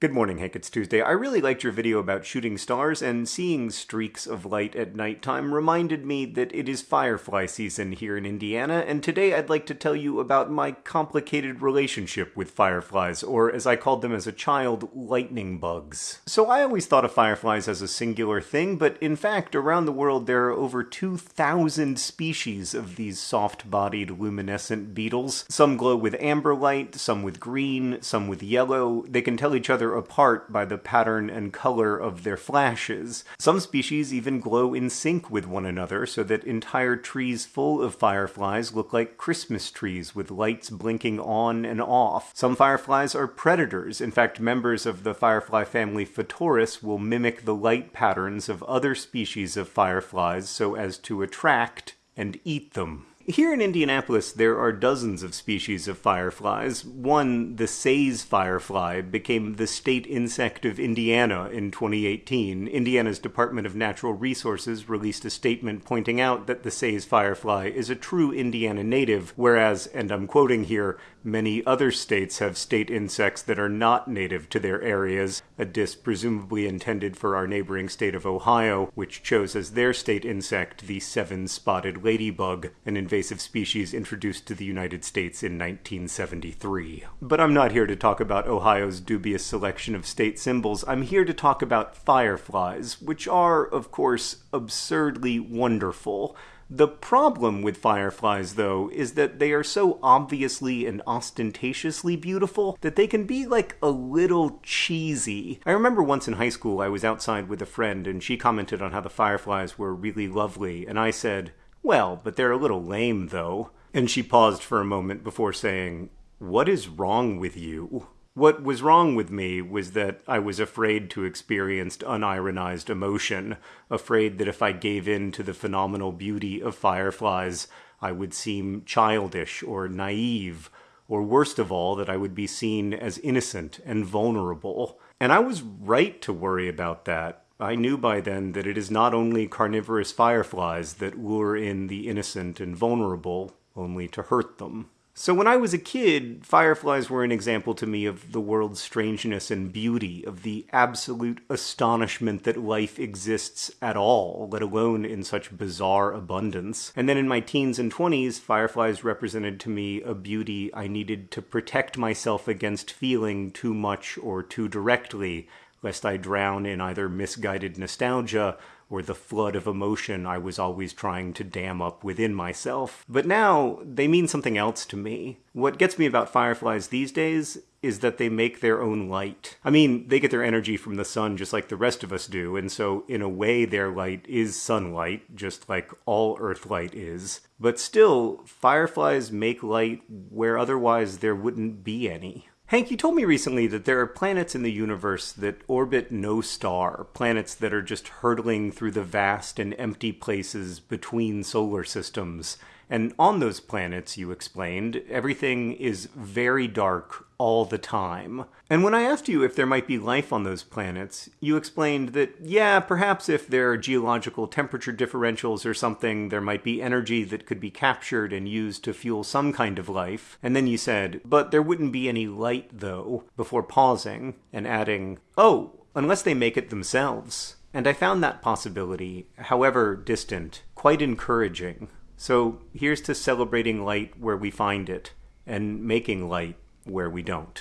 Good morning, Hank. It's Tuesday. I really liked your video about shooting stars, and seeing streaks of light at nighttime reminded me that it is firefly season here in Indiana, and today I'd like to tell you about my complicated relationship with fireflies, or as I called them as a child, lightning bugs. So I always thought of fireflies as a singular thing, but in fact, around the world there are over 2,000 species of these soft-bodied luminescent beetles. Some glow with amber light, some with green, some with yellow. They can tell each other apart by the pattern and color of their flashes. Some species even glow in sync with one another so that entire trees full of fireflies look like Christmas trees with lights blinking on and off. Some fireflies are predators. In fact, members of the firefly family Photuris will mimic the light patterns of other species of fireflies so as to attract and eat them. Here in Indianapolis, there are dozens of species of fireflies. One, the Say's firefly, became the state insect of Indiana in 2018. Indiana's Department of Natural Resources released a statement pointing out that the Say's firefly is a true Indiana native, whereas, and I'm quoting here, many other states have state insects that are not native to their areas, a diss presumably intended for our neighboring state of Ohio, which chose as their state insect the seven-spotted ladybug, an invasive species introduced to the United States in 1973. But I'm not here to talk about Ohio's dubious selection of state symbols. I'm here to talk about fireflies, which are, of course, absurdly wonderful. The problem with fireflies, though, is that they are so obviously and ostentatiously beautiful that they can be like a little cheesy. I remember once in high school I was outside with a friend and she commented on how the fireflies were really lovely, and I said, well, but they're a little lame, though. And she paused for a moment before saying, What is wrong with you? What was wrong with me was that I was afraid to experience unironized emotion, afraid that if I gave in to the phenomenal beauty of fireflies, I would seem childish or naive, or worst of all, that I would be seen as innocent and vulnerable. And I was right to worry about that. I knew by then that it is not only carnivorous fireflies that lure in the innocent and vulnerable, only to hurt them. So when I was a kid, fireflies were an example to me of the world's strangeness and beauty, of the absolute astonishment that life exists at all, let alone in such bizarre abundance. And then in my teens and 20s, fireflies represented to me a beauty I needed to protect myself against feeling too much or too directly, lest I drown in either misguided nostalgia or the flood of emotion I was always trying to dam up within myself. But now, they mean something else to me. What gets me about fireflies these days is that they make their own light. I mean, they get their energy from the sun just like the rest of us do, and so in a way their light is sunlight, just like all Earthlight is. But still, fireflies make light where otherwise there wouldn't be any. Hank, you told me recently that there are planets in the universe that orbit no star, planets that are just hurtling through the vast and empty places between solar systems. And on those planets, you explained, everything is very dark all the time. And when I asked you if there might be life on those planets, you explained that, yeah, perhaps if there are geological temperature differentials or something, there might be energy that could be captured and used to fuel some kind of life. And then you said, but there wouldn't be any light, though, before pausing and adding, oh, unless they make it themselves. And I found that possibility, however distant, quite encouraging. So here's to celebrating light where we find it, and making light where we don't.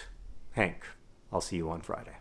Hank, I'll see you on Friday.